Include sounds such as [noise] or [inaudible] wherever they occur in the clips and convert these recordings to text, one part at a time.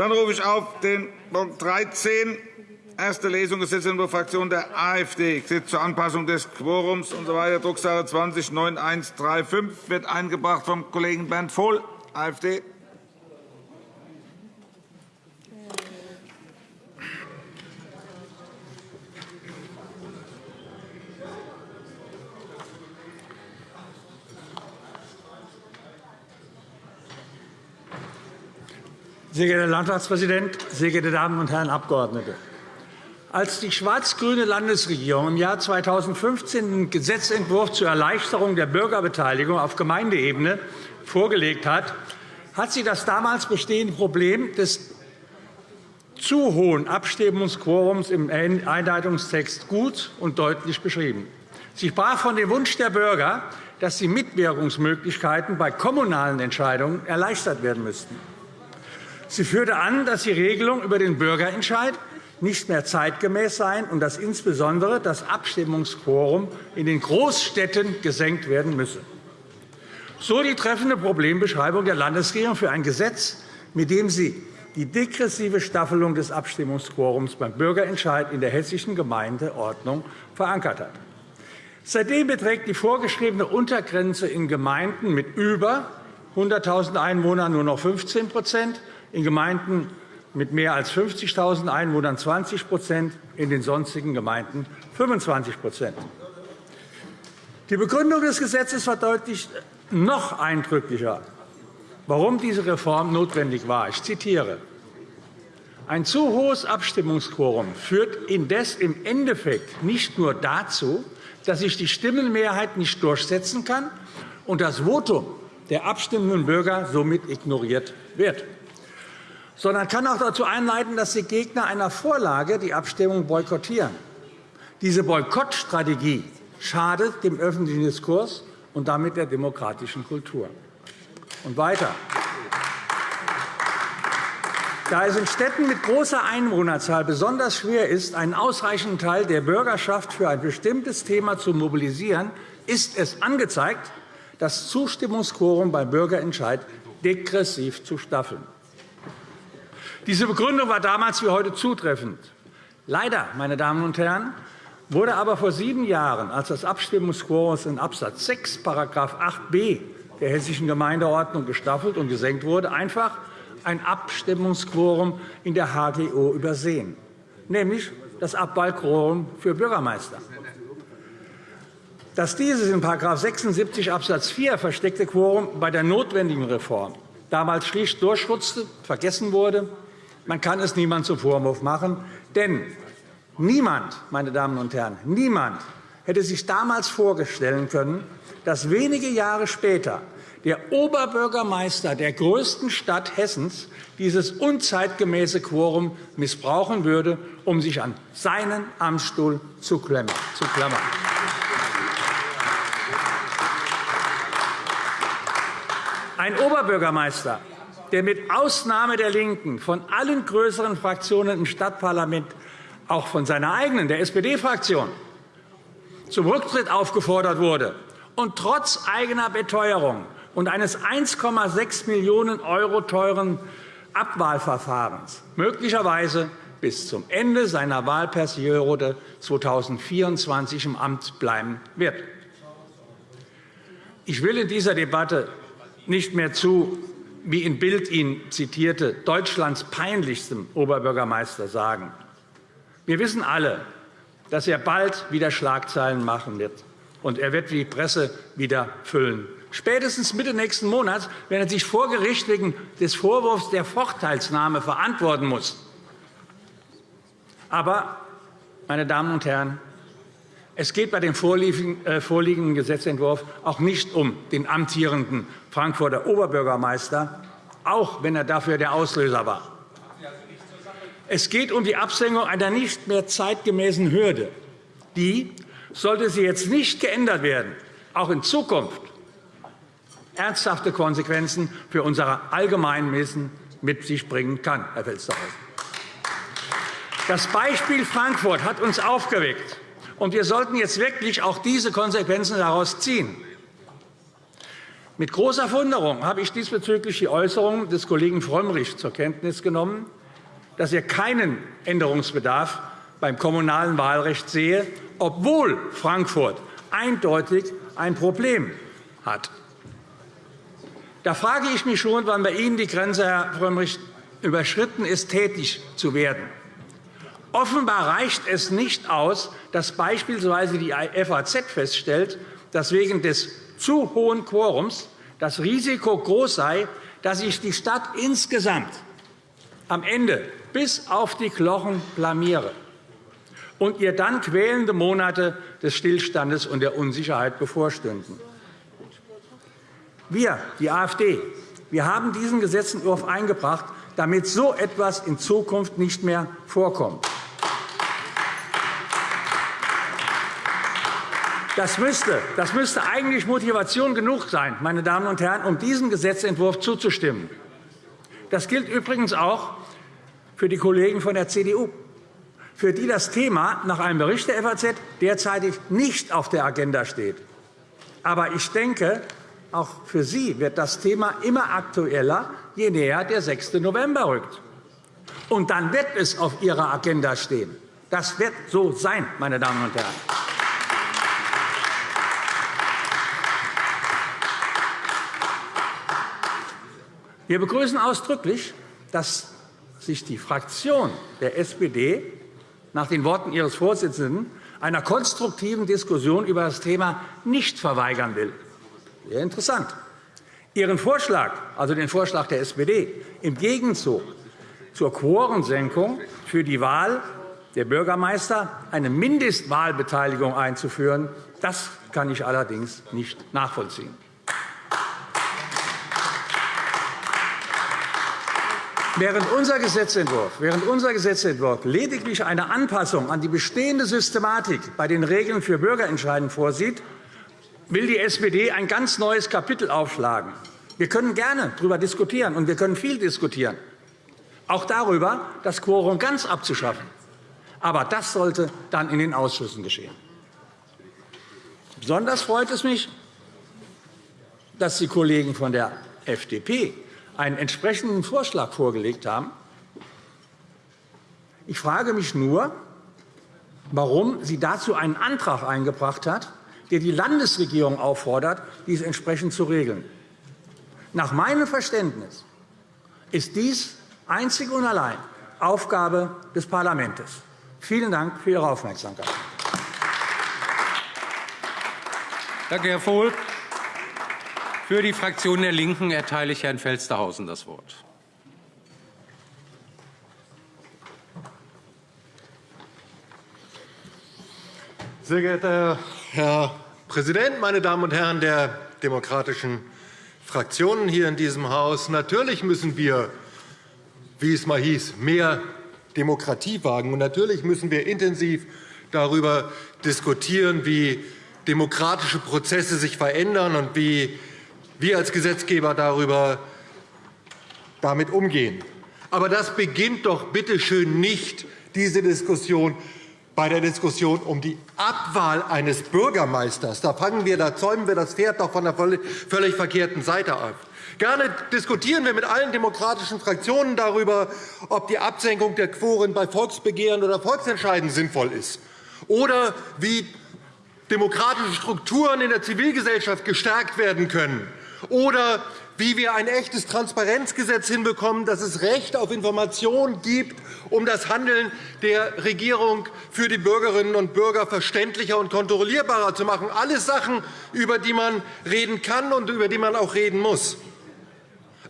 Dann rufe ich auf den Punkt 13, erste Lesung Gesetzentwurf Fraktion der AfD, Gesetz zur Anpassung des Quorums usw. So Drucksache 20 9135 wird eingebracht vom Kollegen Bernd Vohl, AfD. Sehr geehrter Herr Landtagspräsident, sehr geehrte Damen und Herren Abgeordnete! Als die schwarz-grüne Landesregierung im Jahr 2015 den Gesetzentwurf zur Erleichterung der Bürgerbeteiligung auf Gemeindeebene vorgelegt hat, hat sie das damals bestehende Problem des zu hohen Abstimmungsquorums im Einleitungstext gut und deutlich beschrieben. Sie sprach von dem Wunsch der Bürger, dass die Mitwirkungsmöglichkeiten bei kommunalen Entscheidungen erleichtert werden müssten. Sie führte an, dass die Regelung über den Bürgerentscheid nicht mehr zeitgemäß sein und dass insbesondere das Abstimmungsquorum in den Großstädten gesenkt werden müsse. So die treffende Problembeschreibung der Landesregierung für ein Gesetz, mit dem sie die degressive Staffelung des Abstimmungsquorums beim Bürgerentscheid in der hessischen Gemeindeordnung verankert hat. Seitdem beträgt die vorgeschriebene Untergrenze in Gemeinden mit über 100.000 Einwohnern nur noch 15 in Gemeinden mit mehr als 50.000 Einwohnern 20% in den sonstigen Gemeinden 25% Die Begründung des Gesetzes verdeutlicht noch eindrücklicher, warum diese Reform notwendig war. Ich zitiere. Ein zu hohes Abstimmungsquorum führt indes im Endeffekt nicht nur dazu, dass sich die Stimmenmehrheit nicht durchsetzen kann und das Votum der abstimmenden Bürger somit ignoriert wird sondern kann auch dazu einleiten, dass die Gegner einer Vorlage die Abstimmung boykottieren. Diese Boykottstrategie schadet dem öffentlichen Diskurs und damit der demokratischen Kultur. Und weiter. Da es in Städten mit großer Einwohnerzahl besonders schwer ist, einen ausreichenden Teil der Bürgerschaft für ein bestimmtes Thema zu mobilisieren, ist es angezeigt, das Zustimmungsquorum beim Bürgerentscheid degressiv zu staffeln. Diese Begründung war damals wie heute zutreffend. Leider, meine Damen und Herren, wurde aber vor sieben Jahren, als das Abstimmungsquorum in Abs. 6 § 8b der Hessischen Gemeindeordnung gestaffelt und gesenkt wurde, einfach ein Abstimmungsquorum in der HGO übersehen, nämlich das Abwahlquorum für Bürgermeister. Dass dieses in § 76 Abs. 4 versteckte Quorum bei der notwendigen Reform damals schlicht durchrutschte, vergessen wurde, man kann es niemand zum Vorwurf machen, denn niemand, meine Damen und Herren, niemand hätte sich damals vorstellen können, dass wenige Jahre später der Oberbürgermeister der größten Stadt Hessens dieses unzeitgemäße Quorum missbrauchen würde, um sich an seinen Amtsstuhl zu klammern. Ein Oberbürgermeister, der mit Ausnahme der LINKEN von allen größeren Fraktionen im Stadtparlament, auch von seiner eigenen, der SPD-Fraktion, zum Rücktritt aufgefordert wurde und trotz eigener Beteuerung und eines 1,6 Millionen € teuren Abwahlverfahrens möglicherweise bis zum Ende seiner Wahlperiode 2024 im Amt bleiben wird. Ich will in dieser Debatte nicht mehr zu wie in Bild ihn zitierte, Deutschlands peinlichstem Oberbürgermeister sagen. Wir wissen alle, dass er bald wieder Schlagzeilen machen wird, und er wird die Presse wieder füllen. Spätestens Mitte nächsten Monats, wenn er sich vor Gericht wegen des Vorwurfs der Vorteilsnahme verantworten muss. Aber, meine Damen und Herren, es geht bei dem äh, vorliegenden Gesetzentwurf auch nicht um den amtierenden Frankfurter Oberbürgermeister, auch wenn er dafür der Auslöser war. Es geht um die Absenkung einer nicht mehr zeitgemäßen Hürde, die, sollte sie jetzt nicht geändert werden, auch in Zukunft ernsthafte Konsequenzen für unser Allgemeinwesen mit sich bringen kann, Herr Felstehausen. Das Beispiel Frankfurt hat uns aufgeweckt, und wir sollten jetzt wirklich auch diese Konsequenzen daraus ziehen. Mit großer Verwunderung habe ich diesbezüglich die Äußerung des Kollegen Frömmrich zur Kenntnis genommen, dass er keinen Änderungsbedarf beim kommunalen Wahlrecht sehe, obwohl Frankfurt eindeutig ein Problem hat. Da frage ich mich schon, wann bei Ihnen die Grenze, Herr Frömmrich, überschritten ist, tätig zu werden. Offenbar reicht es nicht aus, dass beispielsweise die FAZ feststellt, dass wegen des zu hohen Quorums das Risiko groß sei, dass sich die Stadt insgesamt am Ende bis auf die Knochen blamiere und ihr dann quälende Monate des Stillstandes und der Unsicherheit bevorstünden. Wir, die AfD, wir haben diesen Gesetzentwurf eingebracht, damit so etwas in Zukunft nicht mehr vorkommt. Das müsste, das müsste eigentlich Motivation genug sein, meine Damen und Herren, um diesem Gesetzentwurf zuzustimmen. Das gilt übrigens auch für die Kollegen von der CDU, für die das Thema nach einem Bericht der FAZ derzeitig nicht auf der Agenda steht. Aber ich denke, auch für Sie wird das Thema immer aktueller, je näher der 6. November rückt. Und dann wird es auf Ihrer Agenda stehen. Das wird so sein, meine Damen und Herren. Wir begrüßen ausdrücklich, dass sich die Fraktion der SPD nach den Worten ihres Vorsitzenden einer konstruktiven Diskussion über das Thema nicht verweigern will. Sehr interessant. Ihren Vorschlag, also den Vorschlag der SPD, im Gegenzug zur Quorensenkung für die Wahl der Bürgermeister eine Mindestwahlbeteiligung einzuführen, das kann ich allerdings nicht nachvollziehen. Während unser, Gesetzentwurf, während unser Gesetzentwurf lediglich eine Anpassung an die bestehende Systematik bei den Regeln für Bürgerentscheiden vorsieht, will die SPD ein ganz neues Kapitel aufschlagen. Wir können gerne darüber diskutieren, und wir können viel diskutieren, auch darüber, das Quorum ganz abzuschaffen. Aber das sollte dann in den Ausschüssen geschehen. Besonders freut es mich, dass die Kollegen von der FDP einen entsprechenden Vorschlag vorgelegt haben. Ich frage mich nur, warum sie dazu einen Antrag eingebracht hat, der die Landesregierung auffordert, dies entsprechend zu regeln. Nach meinem Verständnis ist dies einzig und allein Aufgabe des Parlaments. Vielen Dank für Ihre Aufmerksamkeit. Danke, Herr Vohl. Für die Fraktion der LINKEN erteile ich Herrn Felstehausen das Wort. Sehr geehrter Herr Präsident, meine Damen und Herren der demokratischen Fraktionen hier in diesem Haus! Natürlich müssen wir, wie es mal hieß, mehr Demokratie wagen. Und natürlich müssen wir intensiv darüber diskutieren, wie demokratische Prozesse sich verändern und wie wir als Gesetzgeber darüber damit umgehen. Aber das beginnt doch bitte schön nicht diese Diskussion bei der Diskussion um die Abwahl eines Bürgermeisters. Da, fangen wir, da zäumen wir das Pferd doch von der völlig verkehrten Seite auf. Gerne diskutieren wir mit allen demokratischen Fraktionen darüber, ob die Absenkung der Quoren bei Volksbegehren oder Volksentscheiden sinnvoll ist, oder wie demokratische Strukturen in der Zivilgesellschaft gestärkt werden können oder wie wir ein echtes Transparenzgesetz hinbekommen, dass es Recht auf Information gibt, um das Handeln der Regierung für die Bürgerinnen und Bürger verständlicher und kontrollierbarer zu machen. Alles Sachen, über die man reden kann und über die man auch reden muss.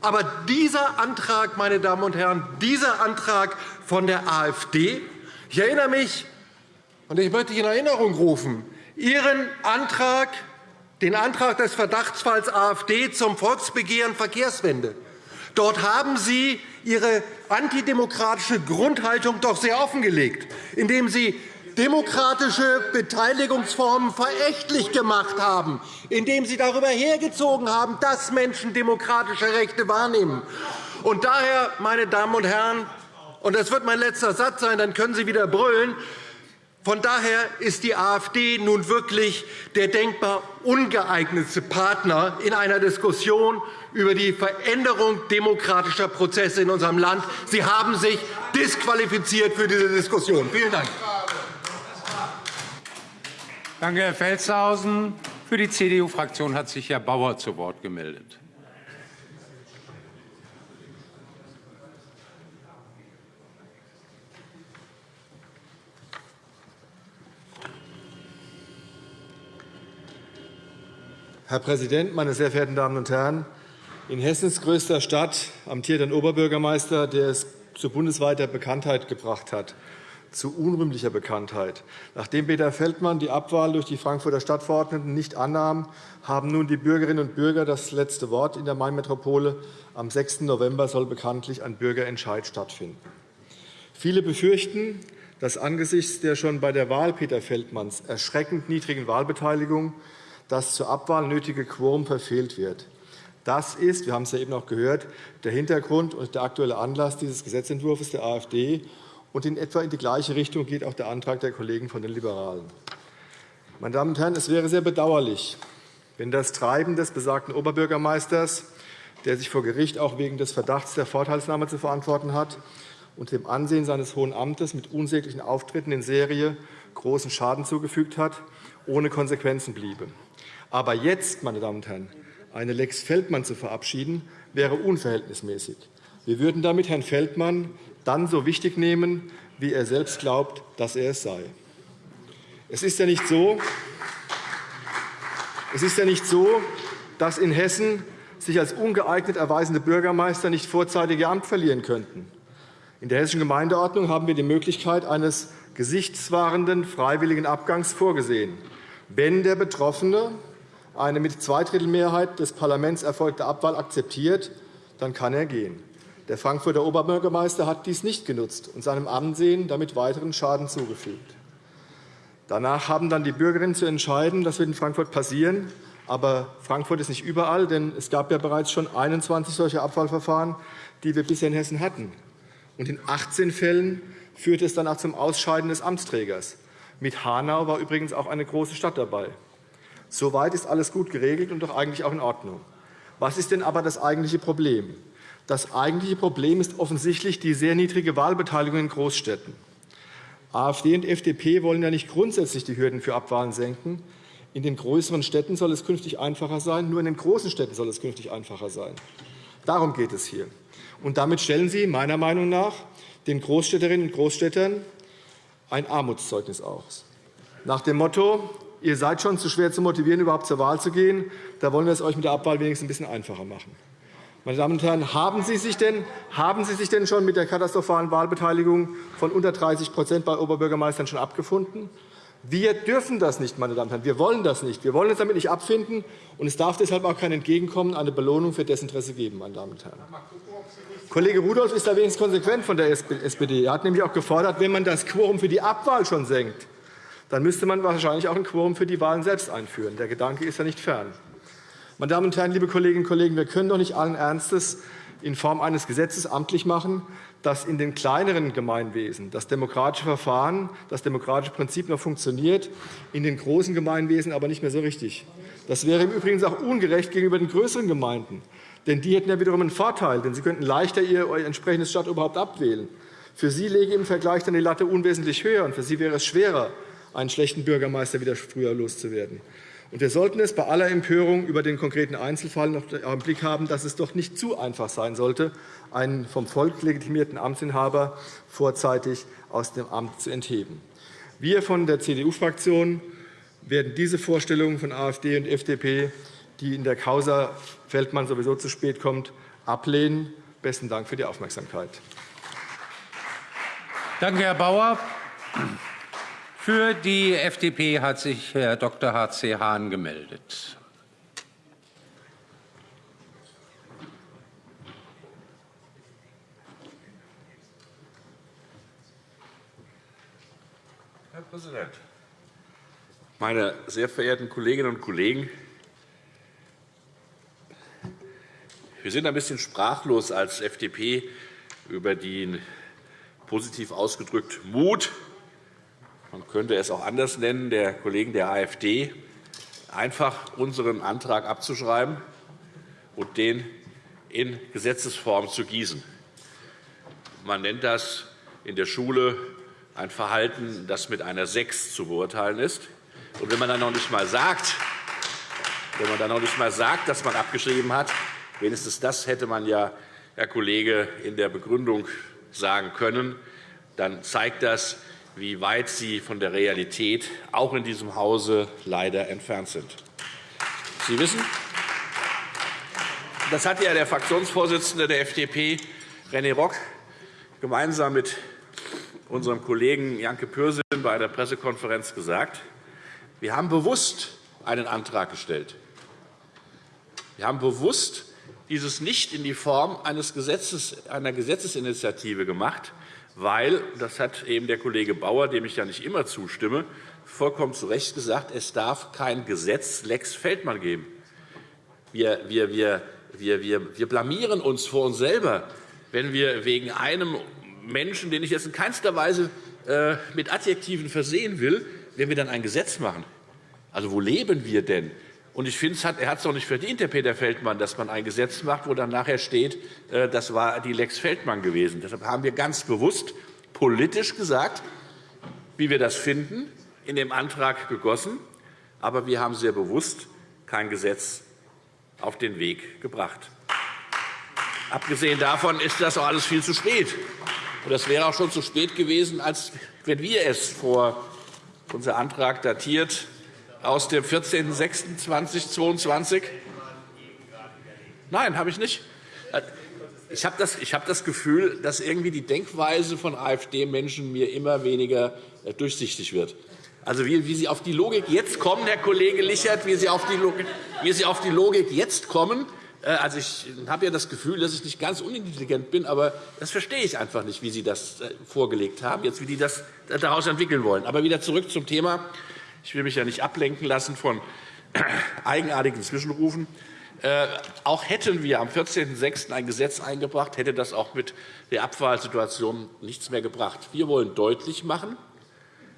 Aber dieser Antrag, meine Damen und Herren, dieser Antrag von der AfD, ich erinnere mich, und ich möchte in Erinnerung rufen, Ihren Antrag den Antrag des Verdachtsfalls AfD zum Volksbegehren Verkehrswende. Dort haben Sie Ihre antidemokratische Grundhaltung doch sehr offengelegt, indem Sie demokratische Beteiligungsformen verächtlich gemacht haben, indem Sie darüber hergezogen haben, dass Menschen demokratische Rechte wahrnehmen. Und daher, meine Damen und Herren, und das wird mein letzter Satz sein, dann können Sie wieder brüllen, Von daher ist die AfD nun wirklich der denkbar ungeeignetste Partner in einer Diskussion über die Veränderung demokratischer Prozesse in unserem Land. Sie haben sich disqualifiziert für diese Diskussion. Vielen Dank. Danke, Herr Felstehausen. Für die CDU-Fraktion hat sich Herr Bauer zu Wort gemeldet. Herr Präsident, meine sehr verehrten Damen und Herren! In Hessens größter Stadt amtiert ein Oberbürgermeister, der es zu bundesweiter Bekanntheit gebracht hat, zu unrühmlicher Bekanntheit. Nachdem Peter Feldmann die Abwahl durch die Frankfurter Stadtverordneten nicht annahm, haben nun die Bürgerinnen und Bürger das letzte Wort in der Mainmetropole. Am 6. November soll bekanntlich ein Bürgerentscheid stattfinden. Viele befürchten, dass angesichts der schon bei der Wahl Peter Feldmanns erschreckend niedrigen Wahlbeteiligung das zur Abwahl nötige Quorum verfehlt wird. Das ist, wir haben es ja eben auch gehört, der Hintergrund und der aktuelle Anlass dieses Gesetzentwurfs der AfD. Und in etwa in die gleiche Richtung geht auch der Antrag der Kollegen von den Liberalen. Meine Damen und Herren, es wäre sehr bedauerlich, wenn das Treiben des besagten Oberbürgermeisters, der sich vor Gericht auch wegen des Verdachts der Vorteilsnahme zu verantworten hat, und dem Ansehen seines Hohen Amtes mit unsäglichen Auftritten in Serie großen Schaden zugefügt hat, ohne Konsequenzen bliebe. Aber jetzt, meine Damen und Herren, eine Lex Feldmann zu verabschieden, wäre unverhältnismäßig. Wir würden damit Herrn Feldmann dann so wichtig nehmen, wie er selbst glaubt, dass er es sei. Es ist ja nicht so, es ist ja nicht so dass in Hessen sich als ungeeignet erweisende Bürgermeister nicht vorzeitig ihr Amt verlieren könnten. In der Hessischen Gemeindeordnung haben wir die Möglichkeit eines gesichtswahrenden freiwilligen Abgangs vorgesehen, wenn der Betroffene eine mit Zweidrittelmehrheit des Parlaments erfolgte Abwahl akzeptiert, dann kann er gehen. Der Frankfurter Oberbürgermeister hat dies nicht genutzt und seinem Ansehen damit weiteren Schaden zugefügt. Danach haben dann die Bürgerinnen zu entscheiden, das wird in Frankfurt passieren. Aber Frankfurt ist nicht überall, denn es gab ja bereits schon 21 solche Abwahlverfahren, die wir bisher in Hessen hatten. Und in 18 Fällen führte es danach zum Ausscheiden des Amtsträgers. Mit Hanau war übrigens auch eine große Stadt dabei. Soweit ist alles gut geregelt und doch eigentlich auch in Ordnung. Was ist denn aber das eigentliche Problem? Das eigentliche Problem ist offensichtlich die sehr niedrige Wahlbeteiligung in Großstädten. AfD und FDP wollen ja nicht grundsätzlich die Hürden für Abwahlen senken. In den größeren Städten soll es künftig einfacher sein. Nur in den großen Städten soll es künftig einfacher sein. Darum geht es hier. Und damit stellen Sie meiner Meinung nach den Großstädterinnen und Großstädtern ein Armutszeugnis aus. Nach dem Motto, ihr seid schon zu schwer zu motivieren, überhaupt zur Wahl zu gehen. Da wollen wir es euch mit der Abwahl wenigstens ein bisschen einfacher machen. Meine Damen und Herren, haben Sie sich denn, haben Sie sich denn schon mit der katastrophalen Wahlbeteiligung von unter 30% bei Oberbürgermeistern schon abgefunden? Wir dürfen das nicht, meine Damen und Herren. Wir wollen das nicht. Wir wollen uns damit nicht abfinden. Und es darf deshalb auch kein Entgegenkommen, eine Belohnung für Desinteresse geben. Meine Damen und Herren. Kollege Rudolph ist da wenigstens konsequent von der SPD. Er hat nämlich auch gefordert, wenn man das Quorum für die Abwahl schon senkt, dann müsste man wahrscheinlich auch ein Quorum für die Wahlen selbst einführen. Der Gedanke ist ja nicht fern. Meine Damen und Herren, liebe Kolleginnen und Kollegen, wir können doch nicht allen Ernstes in Form eines Gesetzes amtlich machen, dass in den kleineren Gemeinwesen das demokratische Verfahren, das demokratische Prinzip noch funktioniert, in den großen Gemeinwesen aber nicht mehr so richtig. Das wäre im Übrigen auch ungerecht gegenüber den größeren Gemeinden. Denn die hätten ja wiederum einen Vorteil, denn sie könnten leichter ihr entsprechendes Stadtoberhaupt abwählen. Für sie lege im Vergleich dann die Latte unwesentlich höher, und für sie wäre es schwerer, einen schlechten Bürgermeister wieder früher loszuwerden. Und wir sollten es bei aller Empörung über den konkreten Einzelfall noch im Blick haben, dass es doch nicht zu einfach sein sollte, einen vom Volk legitimierten Amtsinhaber vorzeitig aus dem Amt zu entheben. Wir von der CDU-Fraktion werden diese Vorstellungen von AfD und FDP, die in der Causa Feldmann sowieso zu spät kommt, ablehnen. Besten Dank für die Aufmerksamkeit. Danke, Herr Bauer. Für die FDP hat sich Herr Dr. H.C. Hahn gemeldet. Herr Präsident, meine sehr verehrten Kolleginnen und Kollegen! Wir sind ein bisschen sprachlos als FDP über den positiv ausgedrückt Mut könnte es auch anders nennen, der Kollegen der AfD, einfach unseren Antrag abzuschreiben und den in Gesetzesform zu gießen. Man nennt das in der Schule ein Verhalten, das mit einer 6 zu beurteilen ist. Und wenn man dann noch nicht einmal sagt, wenn man dann noch nicht einmal sagt, dass man abgeschrieben hat, wenigstens das hätte man ja, Herr Kollege, in der Begründung sagen können, dann zeigt das, wie weit Sie von der Realität auch in diesem Hause leider entfernt sind. Sie wissen, das hat ja der Fraktionsvorsitzende der FDP, René Rock, gemeinsam mit unserem Kollegen Janke Pürsün bei der Pressekonferenz gesagt. Wir haben bewusst einen Antrag gestellt. Wir haben bewusst dieses nicht in die Form einer Gesetzesinitiative gemacht, weil, das hat eben der Kollege Bauer, dem ich ja nicht immer zustimme, vollkommen zu Recht gesagt, es darf kein Gesetz Lex Feldmann geben. Wir, wir, wir, wir, wir, wir blamieren uns vor uns selber, wenn wir wegen einem Menschen, den ich jetzt in keinster Weise äh, mit Adjektiven versehen will, wenn wir dann ein Gesetz machen. Also, wo leben wir denn? Und ich finde, er hat es doch nicht verdient, der Peter Feldmann, dass man ein Gesetz macht, wo dann nachher steht, äh, das war die Lex Feldmann gewesen. Deshalb haben wir ganz bewusst politisch gesagt, wie wir das finden, in dem Antrag gegossen. Aber wir haben sehr bewusst kein Gesetz auf den Weg gebracht. Abgesehen davon ist das auch alles viel zu spät. Und das wäre auch schon zu spät gewesen, als wenn wir es vor unser Antrag datiert aus dem 14.06.2022. Nein, habe ich nicht. Ich habe das, hab das Gefühl, dass irgendwie die Denkweise von AfD-Menschen mir immer weniger äh, durchsichtig wird. Also wie, wie Sie auf die Logik jetzt kommen, Herr Kollege Lichert, wie Sie auf die Logik, wie Sie auf die Logik jetzt kommen, äh, also ich habe ja das Gefühl, dass ich nicht ganz unintelligent bin, aber das verstehe ich einfach nicht, wie Sie das äh, vorgelegt haben, jetzt wie die das daraus entwickeln wollen. Aber wieder zurück zum Thema. Ich will mich ja nicht ablenken lassen von [clears throat] eigenartigen Zwischenrufen. Äh, auch hätten wir am 14.06. ein Gesetz eingebracht, hätte das auch mit der Abwahlsituation nichts mehr gebracht. Wir wollen deutlich machen,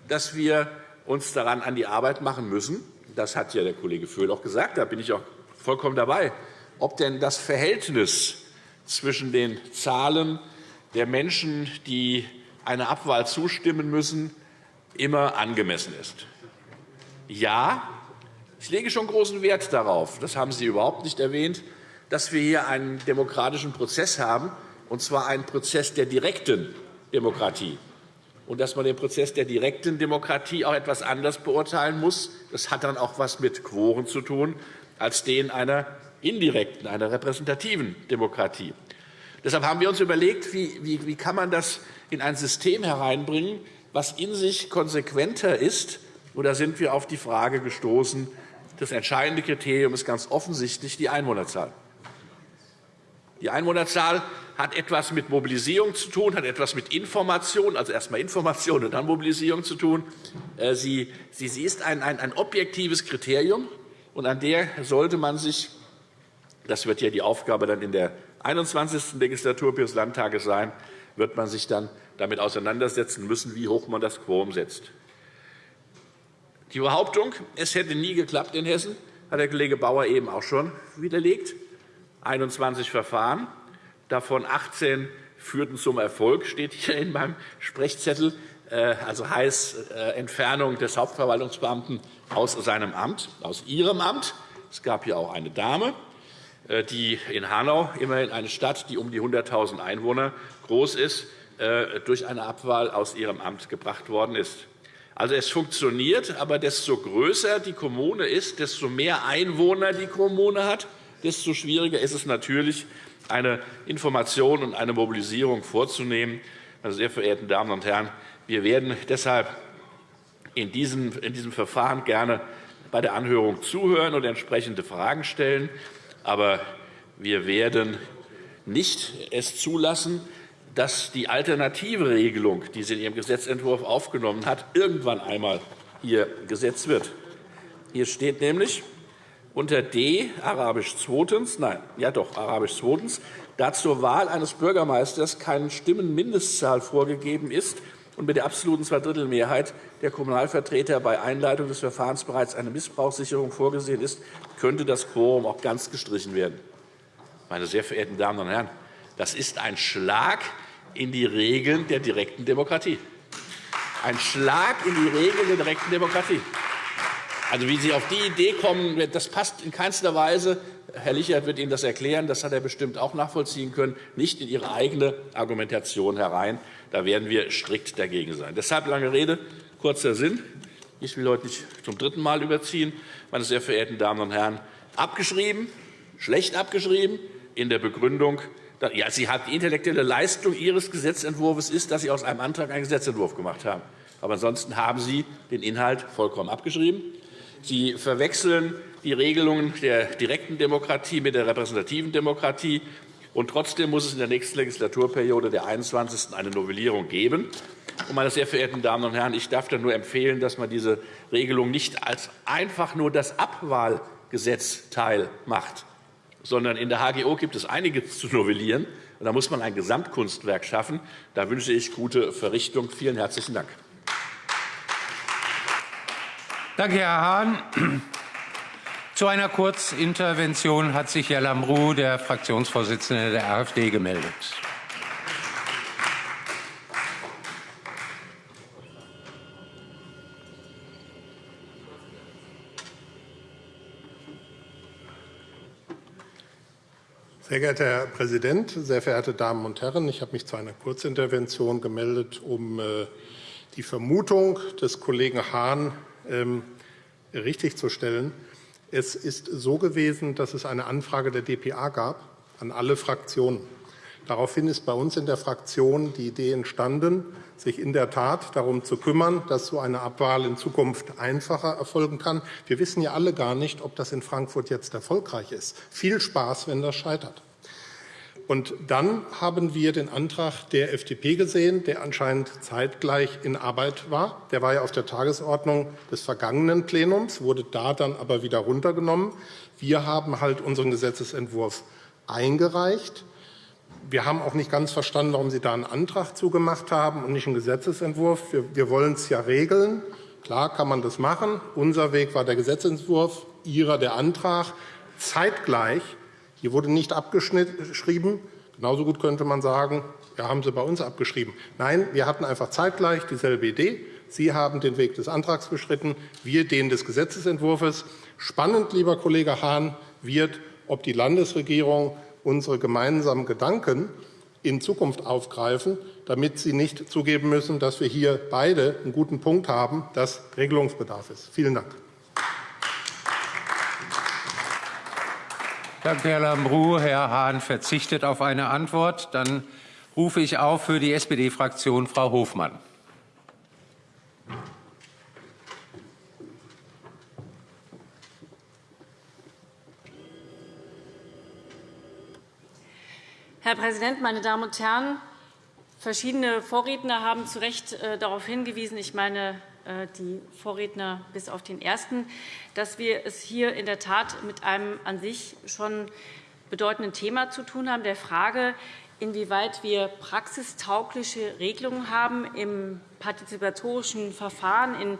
dass wir uns daran an die Arbeit machen müssen. Das hat ja der Kollege Föhl auch gesagt. Da bin ich auch vollkommen dabei ob denn das Verhältnis zwischen den Zahlen der Menschen, die einer Abwahl zustimmen müssen, immer angemessen ist. Ja, ich lege schon großen Wert darauf, das haben Sie überhaupt nicht erwähnt, dass wir hier einen demokratischen Prozess haben, und zwar einen Prozess der direkten Demokratie. Und dass man den Prozess der direkten Demokratie auch etwas anders beurteilen muss, das hat dann auch etwas mit Quoren zu tun, als den einer indirekten, einer repräsentativen Demokratie. Deshalb haben wir uns überlegt, wie, kann man das in ein System hereinbringen, was in sich konsequenter ist. Da sind wir auf die Frage gestoßen, das entscheidende Kriterium ist ganz offensichtlich die Einwohnerzahl. Die Einwohnerzahl hat etwas mit Mobilisierung zu tun, hat etwas mit Information, also erst einmal Information und dann Mobilisierung zu tun. Äh, sie, ist ein, objektives Kriterium, und an der sollte man sich das wird ja die Aufgabe dann in der 21. Legislatur des Landtages sein, wird man sich dann damit auseinandersetzen müssen, wie hoch man das Quorum setzt. Die Behauptung, es hätte nie geklappt in Hessen, hat der Kollege Bauer eben auch schon widerlegt. 21 Verfahren, davon 18 führten zum Erfolg, steht hier in meinem Sprechzettel, äh, also heißt äh, Entfernung des Hauptverwaltungsbeamten aus seinem Amt, aus ihrem Amt. Es gab hier auch eine Dame, äh, die in Hanau, immerhin eine Stadt, die um die 100.000 Einwohner groß ist, durch eine Abwahl aus ihrem Amt gebracht worden ist. Also es funktioniert, aber desto größer die Kommune ist, desto mehr Einwohner die Kommune hat, desto schwieriger ist es natürlich, eine Information und eine Mobilisierung vorzunehmen. Meine sehr verehrten Damen und Herren, wir werden deshalb in diesem, in diesem Verfahren gerne bei der Anhörung zuhören und entsprechende Fragen stellen. Aber wir werden nicht es zulassen, dass die alternative Regelung, die sie in ihrem Gesetzentwurf aufgenommen hat, irgendwann einmal hier gesetzt wird. Hier steht nämlich unter D arabisch zweitens, nein, ja doch arabisch zweitens, da zur Wahl eines Bürgermeisters keine Stimmenmindestzahl vorgegeben ist, und mit der absoluten Zweidrittelmehrheit der Kommunalvertreter bei Einleitung des Verfahrens bereits eine Missbrauchssicherung vorgesehen ist, könnte das Quorum auch ganz gestrichen werden. Meine sehr verehrten Damen und Herren, das ist ein Schlag in die Regeln der direkten Demokratie. Ein Schlag in die Regeln der direkten Demokratie. Also, wie Sie auf die Idee kommen, das passt in keinster Weise. Herr Lichert wird Ihnen das erklären. Das hat er bestimmt auch nachvollziehen können. Nicht in Ihre eigene Argumentation herein. Da werden wir strikt dagegen sein. Deshalb lange Rede, kurzer Sinn. Ich will heute nicht zum dritten Mal überziehen. Meine sehr verehrten Damen und Herren, abgeschrieben, schlecht abgeschrieben, in der Begründung, ja, Sie haben die intellektuelle Leistung Ihres Gesetzentwurfs ist, dass Sie aus einem Antrag einen Gesetzentwurf gemacht haben. Aber ansonsten haben Sie den Inhalt vollkommen abgeschrieben. Sie verwechseln die Regelungen der direkten Demokratie mit der repräsentativen Demokratie. Und trotzdem muss es in der nächsten Legislaturperiode der 21. eine Novellierung geben. Und, meine sehr verehrten Damen und Herren, ich darf dann nur empfehlen, dass man diese Regelung nicht als einfach nur das Abwahlgesetzteil macht, sondern in der HGO gibt es einiges zu novellieren. Da muss man ein Gesamtkunstwerk schaffen. Da wünsche ich gute Verrichtung. Vielen herzlichen Dank. Danke, Herr Hahn. Zu einer Kurzintervention hat sich Herr Lambrou, der Fraktionsvorsitzende der AfD, gemeldet. Sehr geehrter Herr Präsident, sehr verehrte Damen und Herren! Ich habe mich zu einer Kurzintervention gemeldet, um äh, die Vermutung des Kollegen Hahn ähm, richtigzustellen. Es ist so gewesen, dass es eine Anfrage der dpa gab an alle Fraktionen. Daraufhin ist bei uns in der Fraktion die Idee entstanden, sich in der Tat darum zu kümmern, dass so eine Abwahl in Zukunft einfacher erfolgen kann. Wir wissen ja alle gar nicht, ob das in Frankfurt jetzt erfolgreich ist. Viel Spaß, wenn das scheitert. Und dann haben wir den Antrag der FDP gesehen, der anscheinend zeitgleich in Arbeit war. Der war ja auf der Tagesordnung des vergangenen Plenums, wurde da dann aber wieder runtergenommen. Wir haben halt unseren Gesetzentwurf eingereicht. Wir haben auch nicht ganz verstanden, warum Sie da einen Antrag zugemacht haben und nicht einen Gesetzentwurf. Wir, wir wollen es ja regeln. Klar kann man das machen. Unser Weg war der Gesetzentwurf, Ihrer der Antrag. Zeitgleich hier wurde nicht abgeschrieben. Genauso gut könnte man sagen, ja, haben Sie bei uns abgeschrieben. Nein, wir hatten einfach zeitgleich dieselbe Idee. Sie haben den Weg des Antrags beschritten, wir den des Gesetzentwurfs. Spannend, lieber Kollege Hahn, wird, ob die Landesregierung unsere gemeinsamen Gedanken in Zukunft aufgreifen, damit Sie nicht zugeben müssen, dass wir hier beide einen guten Punkt haben, dass Regelungsbedarf ist. Vielen Dank. Danke, Herr Lambrou. Herr Hahn verzichtet auf eine Antwort. Dann rufe ich auf für die SPD-Fraktion Frau Hofmann. Herr Präsident, meine Damen und Herren! Verschiedene Vorredner haben zu Recht äh, darauf hingewiesen, ich meine äh, die Vorredner bis auf den ersten, dass wir es hier in der Tat mit einem an sich schon bedeutenden Thema zu tun haben, der Frage, inwieweit wir praxistaugliche Regelungen haben im partizipatorischen Verfahren, in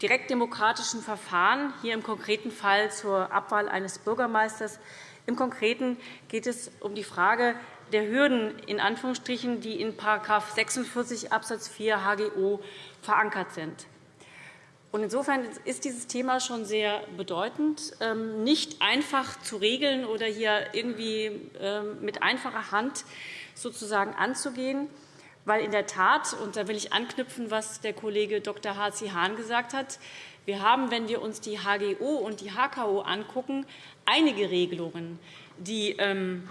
direktdemokratischen Verfahren, hier im konkreten Fall zur Abwahl eines Bürgermeisters. Im Konkreten geht es um die Frage der Hürden, in Anführungsstrichen, die in § 46 Abs. 4 HGO verankert sind. Insofern ist dieses Thema schon sehr bedeutend, ähm, nicht einfach zu regeln oder hier irgendwie ähm, mit einfacher Hand sozusagen anzugehen, weil in der Tat, und da will ich anknüpfen, was der Kollege Dr. H.C. Hahn gesagt hat, wir haben, wenn wir uns die HGO und die HKO angucken, einige Regelungen, die ähm,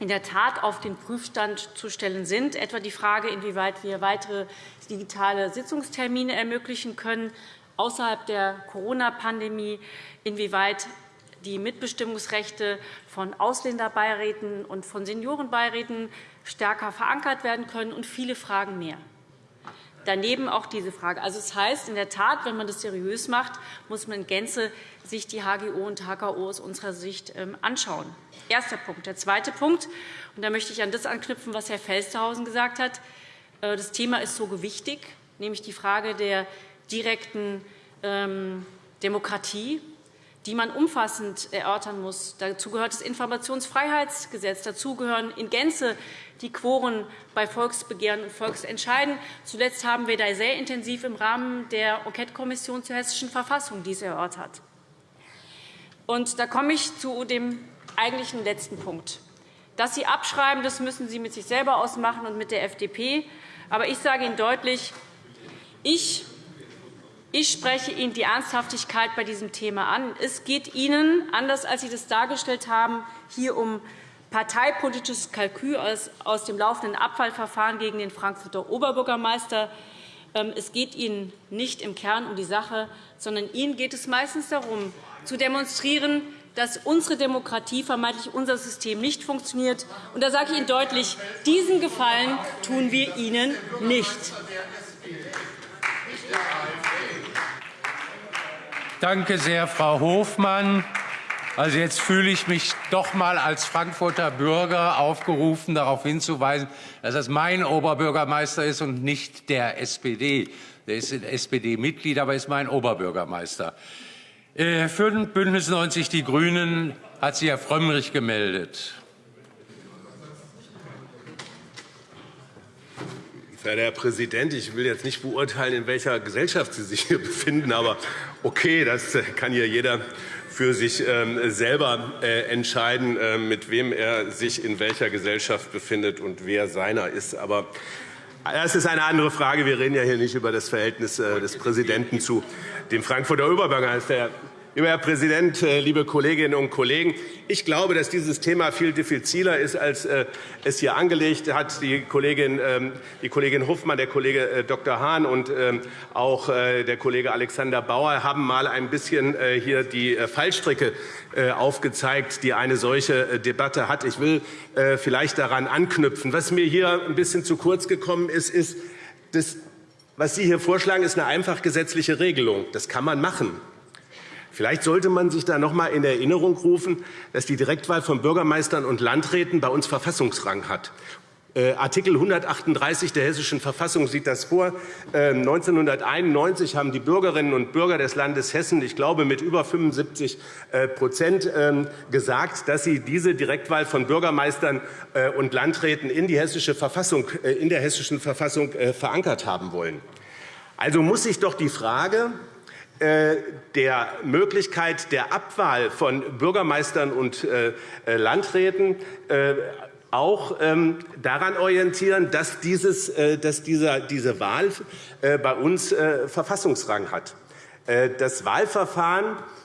in der Tat auf den Prüfstand zu stellen sind, etwa die Frage, inwieweit wir weitere digitale Sitzungstermine ermöglichen können, außerhalb der Corona-Pandemie, inwieweit die Mitbestimmungsrechte von Ausländerbeiräten und von Seniorenbeiräten stärker verankert werden können und viele Fragen mehr. Daneben auch diese Frage. Also, das heißt, in der Tat, wenn man das seriös macht, muss man in Gänze sich die HGO und HKO aus unserer Sicht ähm, anschauen. Erster Punkt. Der zweite Punkt, und da möchte ich an das anknüpfen, was Herr Felstehausen gesagt hat. Äh, das Thema ist so gewichtig, nämlich die Frage der direkten ähm, Demokratie, die man umfassend erörtern muss. Dazu gehört das Informationsfreiheitsgesetz. Dazu gehören in Gänze die Quoren bei Volksbegehren und Volksentscheiden. Zuletzt haben wir da sehr intensiv im Rahmen der Enquetekommission zur Hessischen Verfassung dies erörtert. Und da komme ich zu dem eigentlichen letzten Punkt. Dass Sie abschreiben, das müssen Sie mit sich selber ausmachen und mit der FDP. Aber ich sage Ihnen deutlich, ich ich spreche Ihnen die Ernsthaftigkeit bei diesem Thema an. Es geht Ihnen, anders als Sie das dargestellt haben, hier um parteipolitisches Kalkül aus dem laufenden Abfallverfahren gegen den Frankfurter Oberbürgermeister. Ähm, es geht Ihnen nicht im Kern um die Sache, sondern Ihnen geht es meistens darum, zu demonstrieren, dass unsere Demokratie, vermeintlich unser System, nicht funktioniert. Und da sage ich Ihnen deutlich, diesen Gefallen tun wir Ihnen nicht. Danke sehr, Frau Hofmann. Also jetzt fühle ich mich doch mal als Frankfurter Bürger aufgerufen, darauf hinzuweisen, dass das mein Oberbürgermeister ist und nicht der SPD. Der ist SPD-Mitglied, aber ist mein Oberbürgermeister. Äh, für Bündnis 90 Die Grünen hat sich Herr Frömmrich gemeldet. Herr Präsident, ich will jetzt nicht beurteilen, in welcher Gesellschaft Sie sich hier [laughs] befinden, aber okay, das kann hier jeder für sich ähm, selber äh, entscheiden, äh, mit wem er sich in welcher Gesellschaft befindet und wer seiner ist. Aber das ist eine andere Frage. Wir reden ja hier nicht über das Verhältnis äh, des Präsidenten zu dem Frankfurter Oberbürgermeister. Lieber Herr Präsident, äh, liebe Kolleginnen und Kollegen! Ich glaube, dass dieses Thema viel diffiziler ist, als äh, es hier angelegt hat. Die Kollegin, ähm, die Kollegin Hofmann, der Kollege äh, Dr. Hahn und ähm, auch der Kollege Alexander Bauer haben mal ein bisschen hier die Fallstricke aufgezeigt, die eine solche Debatte hat. Ich will vielleicht daran anknüpfen. Was mir hier ein bisschen zu kurz gekommen ist, ist, das, was Sie hier vorschlagen, ist eine einfach gesetzliche Regelung. Das kann man machen. Vielleicht sollte man sich da noch einmal in Erinnerung rufen, dass die Direktwahl von Bürgermeistern und Landräten bei uns Verfassungsrang hat. Äh, Artikel 138 der Hessischen Verfassung sieht das vor. 1991 ähm, haben die Bürgerinnen und Bürger des Landes Hessen, ich glaube mit über 75% äh, ähm, gesagt, dass sie diese Direktwahl von Bürgermeistern äh, und Landräten in, die hessische Verfassung, in der Hessischen Verfassung verankert haben wollen. Also muss sich doch die Frage der Möglichkeit der Abwahl von Bürgermeistern und äh, äh, Landräten auch ähm, daran orientieren, dass, dieses, dass dieser, diese Wahl bei uns Verfassungsrang hat. Das Wahlverfahren äh,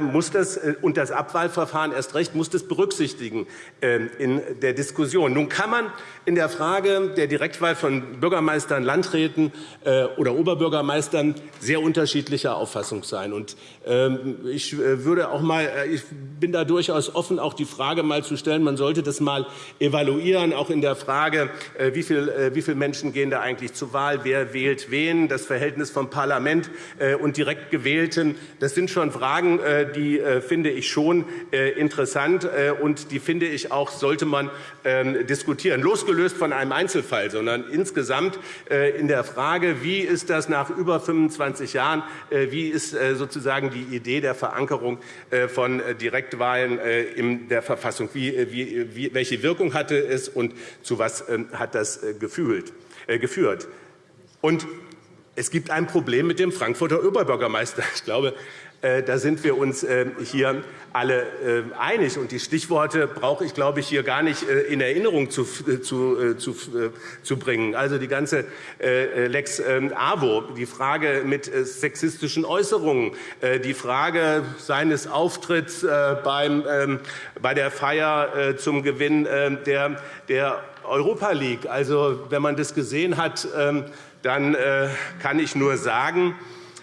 muss das, äh, und das Abwahlverfahren erst recht muss das berücksichtigen ähm, in der Diskussion. Nun kann man in der Frage der Direktwahl von Bürgermeistern, Landräten äh, oder Oberbürgermeistern sehr unterschiedlicher Auffassung sein. Und ähm, ich würde auch mal, ich bin da durchaus offen, auch die Frage mal zu stellen. Man sollte das mal evaluieren, auch in der Frage, wie viele Menschen gehen da eigentlich zur Wahl, wer wählt wen, das Verhältnis vom Parlament und direkt gewählten. Das sind schon Fragen, äh, die äh, finde ich schon äh, interessant, und die finde ich auch, sollte man ähm, diskutieren, losgelöst von einem Einzelfall, sondern insgesamt in der Frage, wie ist das nach über 25 Jahren, wie ist sozusagen die Idee der Verankerung von Direktwahlen in der Verfassung, welche Wirkung hatte es und zu was ähm, hat das geführt. Und es gibt ein Problem mit dem Frankfurter Oberbürgermeister. Ich glaube, da sind wir uns äh, hier alle äh, einig. Und die Stichworte brauche ich, glaube ich, hier gar nicht in Erinnerung zu, zu, zu, zu bringen. Also die ganze Lex ähm, AWO, die Frage mit sexistischen Äußerungen, die Frage seines Auftritts beim, ähm, bei der Feier zum Gewinn der, der Europa League. Also wenn man das gesehen hat, ähm, dann kann ich nur sagen,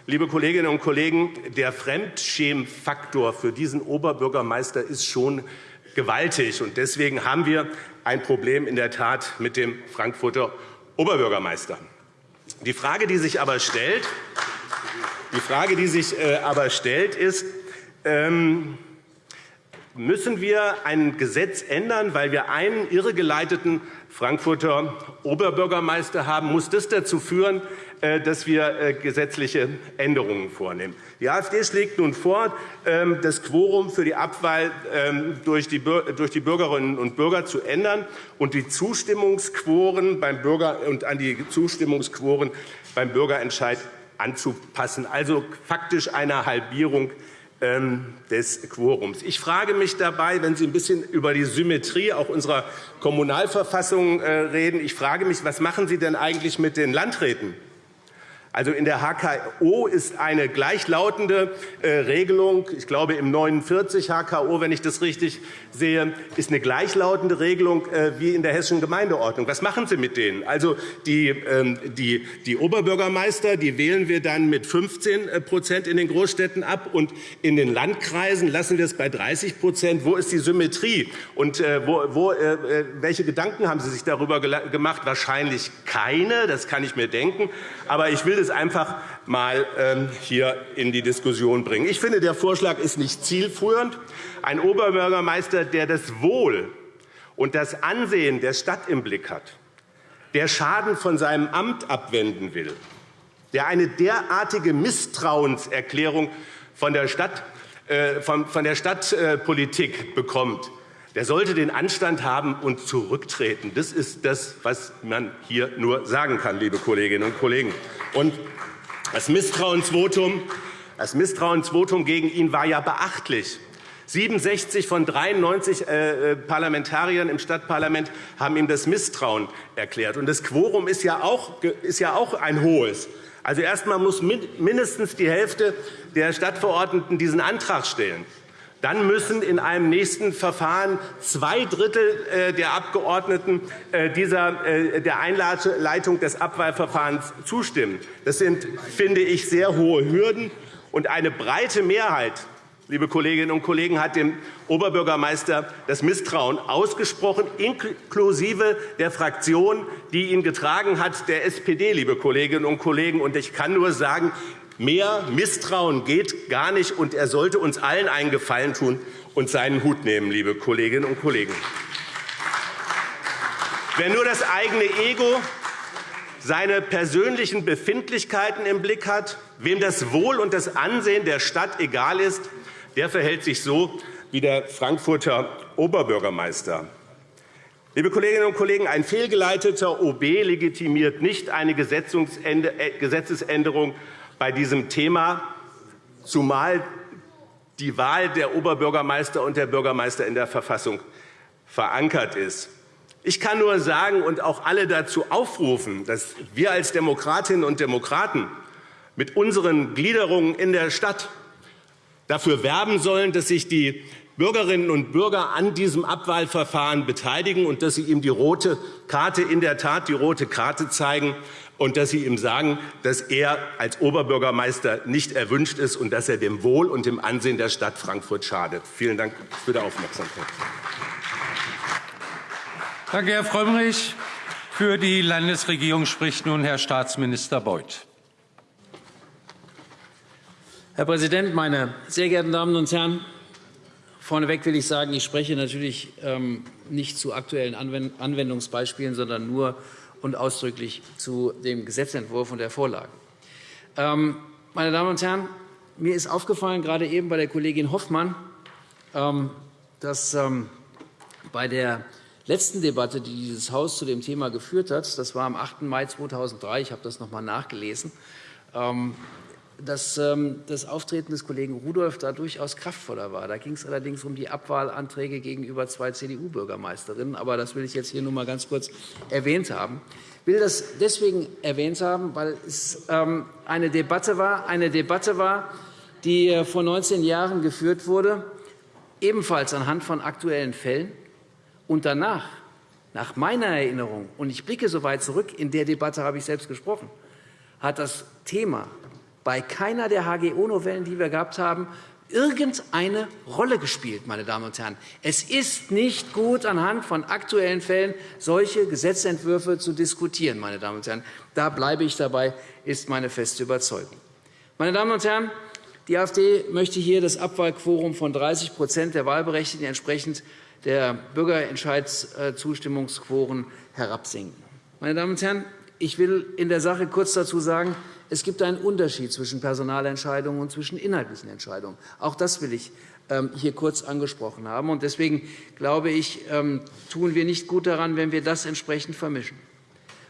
Liebe Kolleginnen und Kollegen, der Fremdschämfaktor für diesen Oberbürgermeister ist schon gewaltig. Und deswegen haben wir ein Problem in der Tat mit dem Frankfurter Oberbürgermeister. Die Frage, die sich aber stellt, die Frage, die sich äh, aber stellt ist, ähm, müssen wir ein Gesetz ändern, weil wir einen irregeleiteten Frankfurter Oberbürgermeister haben, muss das dazu führen, dass wir äh, gesetzliche Änderungen vornehmen. Die AfD schlägt nun vor, ähm, das Quorum für die Abwahl ähm, durch die Bürgerinnen und Bürger zu ändern und die Zustimmungsquoren beim Bürger und an die Zustimmungsquoren beim Bürgerentscheid anzupassen, also faktisch eine Halbierung ähm, des Quorums. Ich frage mich dabei, wenn Sie ein bisschen über die Symmetrie auch unserer Kommunalverfassung äh, reden, ich frage mich, was machen Sie denn eigentlich mit den Landräten? Also in der HKO ist eine gleichlautende äh, Regelung, ich glaube im 49 HKO, wenn ich das richtig sehe, ist eine gleichlautende Regelung äh, wie in der hessischen Gemeindeordnung. Was machen Sie mit denen? Also die, ähm, die, die Oberbürgermeister, die wählen wir dann mit 15% äh, in den Großstädten ab und in den Landkreisen lassen wir es bei 30% Wo ist die Symmetrie? Und wo, wo, welche Gedanken haben Sie sich darüber gemacht? Wahrscheinlich keine, das kann ich mir denken. Aber ich will es einfach mal ähm, hier in die Diskussion bringen. Ich finde, der Vorschlag ist nicht zielführend. Ein Oberbürgermeister, der das Wohl und das Ansehen der Stadt im Blick hat, der Schaden von seinem Amt abwenden will, der eine derartige Misstrauenserklärung von der, Stadt, äh, von der Stadtpolitik bekommt, der sollte den Anstand haben und zurücktreten. Das ist das, was man hier nur sagen kann, liebe Kolleginnen und Kollegen. Und das Misstrauensvotum, das Misstrauensvotum gegen ihn war ja beachtlich. 67 von 93 äh, äh, Parlamentariern im Stadtparlament haben ihm das Misstrauen erklärt. Und das Quorum ist ja auch, ist ja auch ein hohes. Also erst einmal muss mindestens die Hälfte der Stadtverordneten diesen Antrag stellen. Dann müssen in einem nächsten Verfahren zwei Drittel äh, der Abgeordneten äh, dieser, äh, der Einleitung des Abwahlverfahrens zustimmen. Das sind, finde ich, sehr hohe Hürden. Und eine breite Mehrheit liebe Kolleginnen und Kollegen, hat dem Oberbürgermeister das Misstrauen ausgesprochen, inklusive der Fraktion, die ihn getragen hat, der SPD. Liebe Kolleginnen und Kollegen. Und ich kann nur sagen, Mehr Misstrauen geht gar nicht, und er sollte uns allen einen Gefallen tun und seinen Hut nehmen, liebe Kolleginnen und Kollegen. Wer nur das eigene Ego, seine persönlichen Befindlichkeiten im Blick hat, wem das Wohl und das Ansehen der Stadt egal ist, der verhält sich so wie der Frankfurter Oberbürgermeister. Liebe Kolleginnen und Kollegen, ein fehlgeleiteter OB legitimiert nicht eine äh, Gesetzesänderung bei diesem Thema, zumal die Wahl der Oberbürgermeister und der Bürgermeister in der Verfassung verankert ist. Ich kann nur sagen und auch alle dazu aufrufen, dass wir als Demokratinnen und Demokraten mit unseren Gliederungen in der Stadt dafür werben sollen, dass sich die Bürgerinnen und Bürger an diesem Abwahlverfahren beteiligen und dass sie ihm die rote Karte in der Tat die rote Karte zeigen und dass Sie ihm sagen, dass er als Oberbürgermeister nicht erwünscht ist und dass er dem Wohl und dem Ansehen der Stadt Frankfurt schadet. Vielen Dank für die Aufmerksamkeit. Danke, Herr Frömmrich. Für die Landesregierung spricht nun Herr Staatsminister Beuth. Herr Präsident, meine sehr geehrten Damen und Herren! Vorneweg will ich sagen, ich spreche natürlich ähm, nicht zu aktuellen Anwendungsbeispielen, sondern nur und ausdrücklich zu dem Gesetzentwurf und der Vorlage. Ähm, meine Damen und Herren, mir ist aufgefallen, gerade eben bei der Kollegin Hoffmann, ähm, dass ähm, bei der letzten Debatte, die dieses Haus zu dem Thema geführt hat, das war am 8. Mai 2003, ich habe das noch einmal nachgelesen, dass ähm, das Auftreten des Kollegen Rudolph da durchaus kraftvoller war. Da ging es allerdings um die Abwahlanträge gegenüber zwei CDU-Bürgermeisterinnen. Aber das will ich jetzt hier nur mal ganz kurz erwähnt haben. Ich will das deswegen erwähnt haben, weil es ähm, eine Debatte war, eine Debatte war, die äh, vor 19 Jahren geführt wurde, ebenfalls anhand von aktuellen Fällen. Und danach, nach meiner Erinnerung, und ich blicke so weit zurück, in der Debatte habe ich selbst gesprochen, hat das Thema bei keiner der HGO-Novellen, die wir gehabt haben, irgendeine Rolle gespielt. Meine Damen und Herren. Es ist nicht gut, anhand von aktuellen Fällen solche Gesetzentwürfe zu diskutieren. Meine Damen und Herren. Da bleibe ich dabei, ist meine feste Überzeugung. Meine Damen und Herren, Die AfD möchte hier das Abwahlquorum von 30% der Wahlberechtigten entsprechend der Bürgerentscheidszustimmungsquoren herabsenken. Meine Damen und Herren, ich will in der Sache kurz dazu sagen, es gibt einen Unterschied zwischen Personalentscheidungen und zwischen inhaltlichen Entscheidungen. Auch das will ich ähm, hier kurz angesprochen haben. Deswegen glaube ich, ähm, tun wir nicht gut daran, wenn wir das entsprechend vermischen.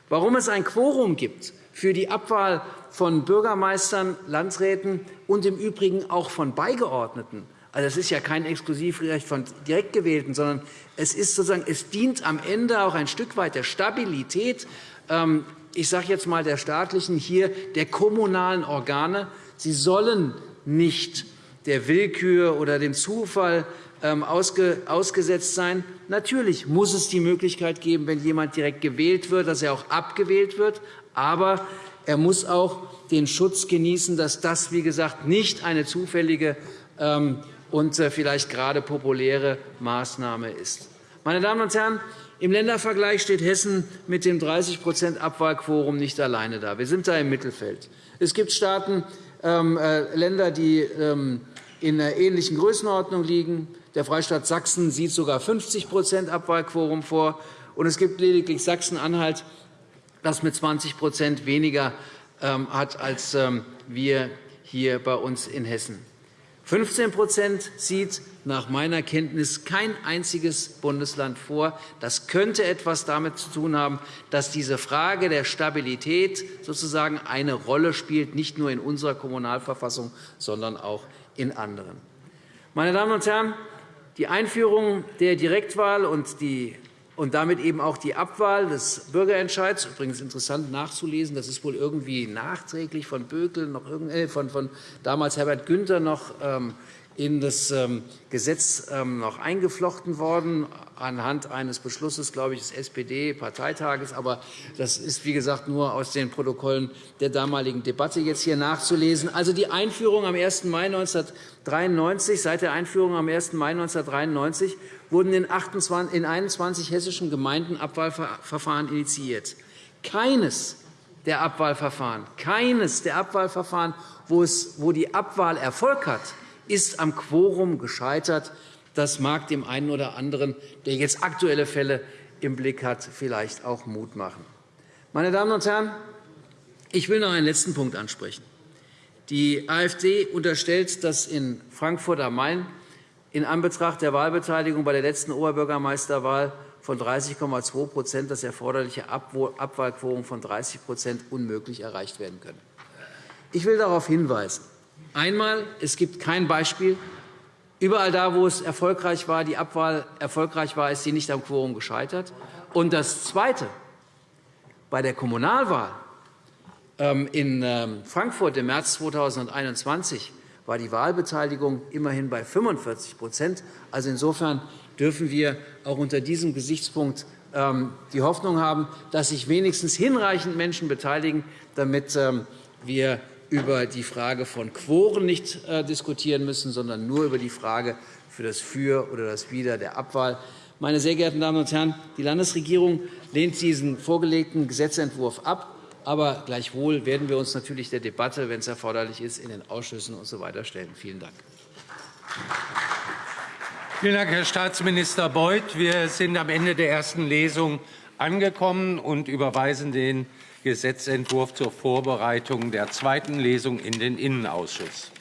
Warum es ein Quorum gibt für die Abwahl von Bürgermeistern, Landräten und im Übrigen auch von Beigeordneten, also das ist ja kein Exklusivrecht von direkt gewählten, sondern es, ist sozusagen, es dient am Ende auch ein Stück weit der Stabilität, ähm, ich sage jetzt einmal der staatlichen, hier der kommunalen Organe. Sie sollen nicht der Willkür oder dem Zufall ähm, ausgesetzt sein. Natürlich muss es die Möglichkeit geben, wenn jemand direkt gewählt wird, dass er auch abgewählt wird. Aber er muss auch den Schutz genießen, dass das, wie gesagt, nicht eine zufällige ähm, und äh, vielleicht gerade populäre Maßnahme ist. Meine Damen und Herren, im Ländervergleich steht Hessen mit dem 30% Abwahlquorum nicht alleine da. Wir sind da im Mittelfeld. Es gibt Staaten, ähm, äh, Länder, die ähm, in einer ähnlichen Größenordnung liegen. Der Freistaat Sachsen sieht sogar 50% Abwahlquorum vor. Und es gibt lediglich Sachsen-Anhalt, das mit 20% weniger ähm, hat als ähm, wir hier bei uns in Hessen. 15% sieht nach meiner Kenntnis kein einziges Bundesland vor. Das könnte etwas damit zu tun haben, dass diese Frage der Stabilität sozusagen eine Rolle spielt, nicht nur in unserer Kommunalverfassung, sondern auch in anderen. Meine Damen und Herren, die Einführung der Direktwahl und die und damit eben auch die Abwahl des Bürgerentscheids. Übrigens interessant nachzulesen, das ist wohl irgendwie nachträglich von Bökel, noch äh, von, von damals Herbert Günther noch ähm, in das ähm, Gesetz ähm, noch eingeflochten worden, anhand eines Beschlusses, glaube ich, des SPD-Parteitages. Aber das ist, wie gesagt, nur aus den Protokollen der damaligen Debatte jetzt hier nachzulesen. Also die Einführung am 1. Mai 1993, seit der Einführung am 1. Mai 1993 wurden in 21 hessischen Gemeinden Abwahlverfahren initiiert. Keines der Abwahlverfahren, keines der Abwahlverfahren, wo, es, wo die Abwahl Erfolg hat, ist am Quorum gescheitert. Das mag dem einen oder anderen, der jetzt aktuelle Fälle im Blick hat, vielleicht auch Mut machen. Meine Damen und Herren, ich will noch einen letzten Punkt ansprechen. Die AfD unterstellt, dass in Frankfurt am Main in Anbetracht der Wahlbeteiligung bei der letzten Oberbürgermeisterwahl von 30,2% das erforderliche Abwahlquorum von 30% unmöglich erreicht werden könne. Ich will darauf hinweisen, Einmal, es gibt kein Beispiel. Überall da, wo es erfolgreich war, die Abwahl erfolgreich war, ist sie nicht am Quorum gescheitert. Und das Zweite, bei der Kommunalwahl ähm, in ähm, Frankfurt im März 2021 war die Wahlbeteiligung immerhin bei 45% Also insofern dürfen wir auch unter diesem Gesichtspunkt ähm, die Hoffnung haben, dass sich wenigstens hinreichend Menschen beteiligen, damit wir über die Frage von Quoren nicht äh, diskutieren müssen, sondern nur über die Frage für das Für oder das Wider der Abwahl. Meine sehr geehrten Damen und Herren, die Landesregierung lehnt diesen vorgelegten Gesetzentwurf ab. Aber gleichwohl werden wir uns natürlich der Debatte, wenn es erforderlich ist, in den Ausschüssen usw. So stellen. Vielen Dank. Vielen Dank, Herr Staatsminister Beuth. Wir sind am Ende der ersten Lesung angekommen und überweisen den Gesetzentwurf zur Vorbereitung der zweiten Lesung in den Innenausschuss.